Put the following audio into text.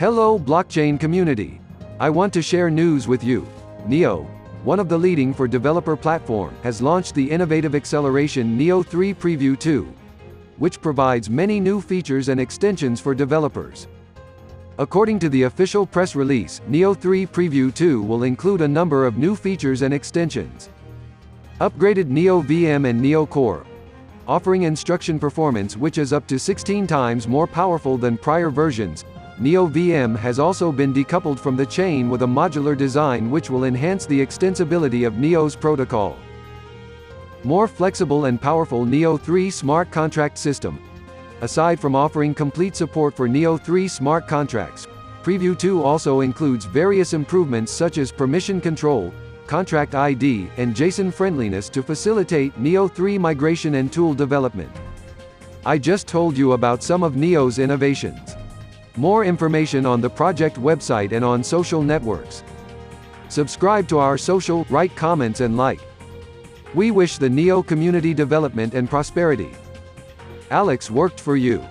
Hello blockchain community. I want to share news with you. NEO, one of the leading for developer platform, has launched the innovative acceleration NEO 3 Preview 2, which provides many new features and extensions for developers. According to the official press release, NEO 3 Preview 2 will include a number of new features and extensions. Upgraded NEO VM and NEO Core, offering instruction performance which is up to 16 times more powerful than prior versions, Neo VM has also been decoupled from the chain with a modular design which will enhance the extensibility of Neo's protocol. More flexible and powerful Neo 3 smart contract system. Aside from offering complete support for Neo 3 smart contracts, Preview 2 also includes various improvements such as permission control, contract ID, and JSON friendliness to facilitate Neo 3 migration and tool development. I just told you about some of Neo's innovations. More information on the project website and on social networks. Subscribe to our social, write comments and like. We wish the NEO community development and prosperity. Alex worked for you.